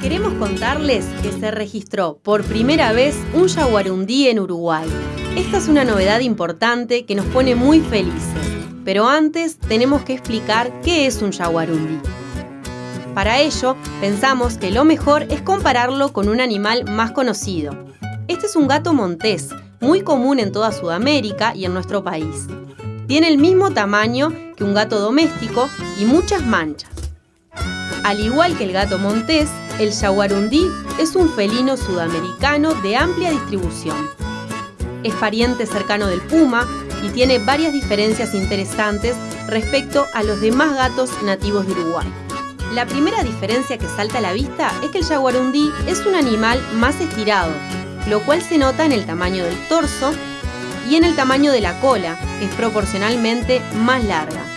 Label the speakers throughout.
Speaker 1: Queremos contarles que se registró por primera vez un jaguarundí en Uruguay. Esta es una novedad importante que nos pone muy felices. Pero antes tenemos que explicar qué es un jaguarundí. Para ello, pensamos que lo mejor es compararlo con un animal más conocido. Este es un gato montés, muy común en toda Sudamérica y en nuestro país. Tiene el mismo tamaño que un gato doméstico y muchas manchas. Al igual que el gato montés, el jaguarundí es un felino sudamericano de amplia distribución. Es pariente cercano del puma y tiene varias diferencias interesantes respecto a los demás gatos nativos de Uruguay. La primera diferencia que salta a la vista es que el jaguarundí es un animal más estirado, lo cual se nota en el tamaño del torso y en el tamaño de la cola, es proporcionalmente más larga.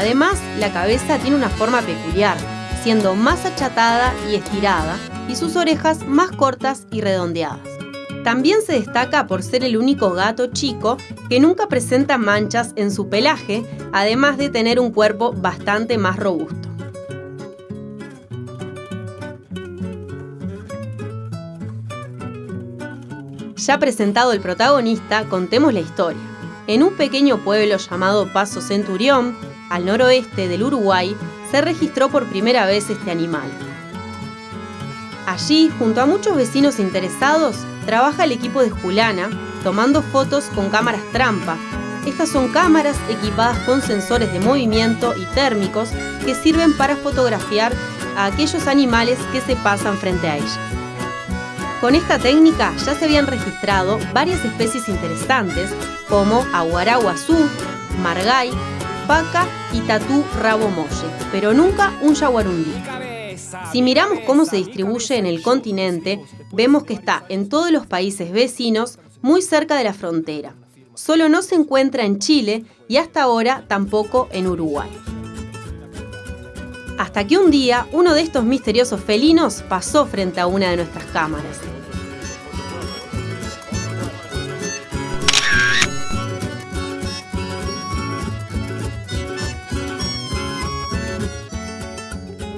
Speaker 1: Además, la cabeza tiene una forma peculiar, siendo más achatada y estirada, y sus orejas más cortas y redondeadas. También se destaca por ser el único gato chico que nunca presenta manchas en su pelaje, además de tener un cuerpo bastante más robusto. Ya presentado el protagonista, contemos la historia. En un pequeño pueblo llamado Paso Centurión, al noroeste del Uruguay, se registró por primera vez este animal. Allí, junto a muchos vecinos interesados, trabaja el equipo de Julana, tomando fotos con cámaras trampa. Estas son cámaras equipadas con sensores de movimiento y térmicos que sirven para fotografiar a aquellos animales que se pasan frente a ellas. Con esta técnica ya se habían registrado varias especies interesantes como aguaraguazú, margay, paca y tatú rabo molle, pero nunca un jaguarundí. Si miramos cómo se distribuye en el continente, vemos que está en todos los países vecinos, muy cerca de la frontera. Solo no se encuentra en Chile y hasta ahora tampoco en Uruguay. Hasta que un día uno de estos misteriosos felinos pasó frente a una de nuestras cámaras.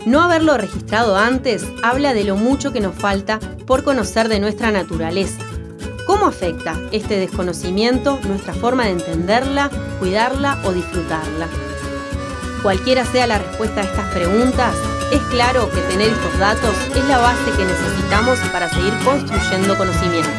Speaker 1: No haberlo registrado antes habla de lo mucho que nos falta por conocer de nuestra naturaleza. ¿Cómo afecta este desconocimiento nuestra forma de entenderla, cuidarla o disfrutarla? Cualquiera sea la respuesta a estas preguntas, es claro que tener estos datos es la base que necesitamos para seguir construyendo conocimiento.